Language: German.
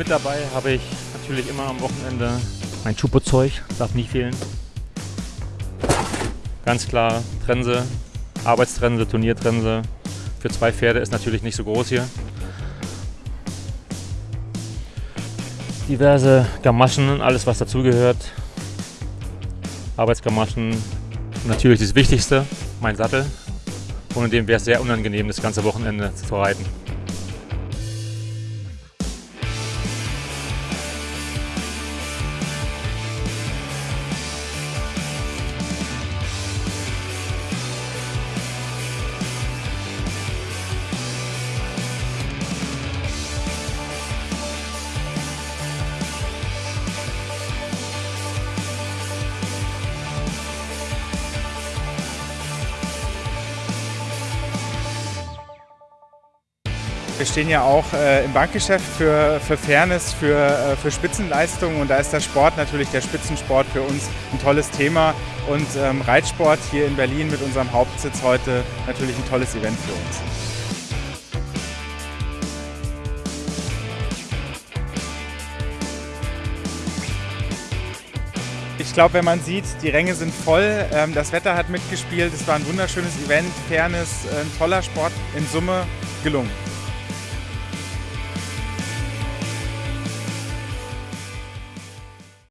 Mit dabei habe ich natürlich immer am Wochenende mein Chupo-Zeug, darf nie fehlen. Ganz klar Trense, Arbeitstrense, Turniertrense. Für zwei Pferde ist natürlich nicht so groß hier. Diverse Gamaschen, alles was dazugehört. Arbeitsgamaschen, natürlich das Wichtigste, mein Sattel. Ohne den wäre es sehr unangenehm, das ganze Wochenende zu reiten. Wir stehen ja auch äh, im Bankgeschäft für, für Fairness, für, äh, für Spitzenleistungen und da ist der Sport natürlich, der Spitzensport für uns ein tolles Thema und ähm, Reitsport hier in Berlin mit unserem Hauptsitz heute natürlich ein tolles Event für uns. Ich glaube, wenn man sieht, die Ränge sind voll, ähm, das Wetter hat mitgespielt, es war ein wunderschönes Event, Fairness, ein toller Sport, in Summe gelungen.